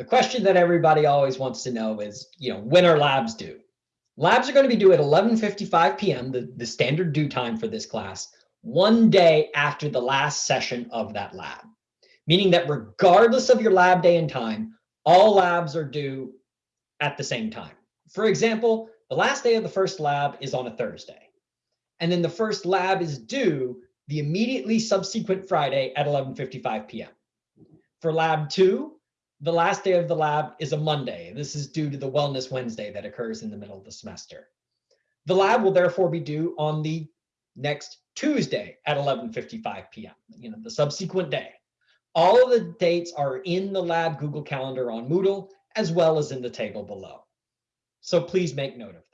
The question that everybody always wants to know is, you know, when are labs due? Labs are going to be due at 11.55 p.m., the, the standard due time for this class, one day after the last session of that lab, meaning that regardless of your lab day and time, all labs are due at the same time. For example, the last day of the first lab is on a Thursday. And then the first lab is due the immediately subsequent Friday at 11.55 p.m. For lab two, the last day of the lab is a Monday. This is due to the Wellness Wednesday that occurs in the middle of the semester. The lab will therefore be due on the next Tuesday at 11.55 p.m., you know, the subsequent day. All of the dates are in the lab Google Calendar on Moodle, as well as in the table below. So please make note of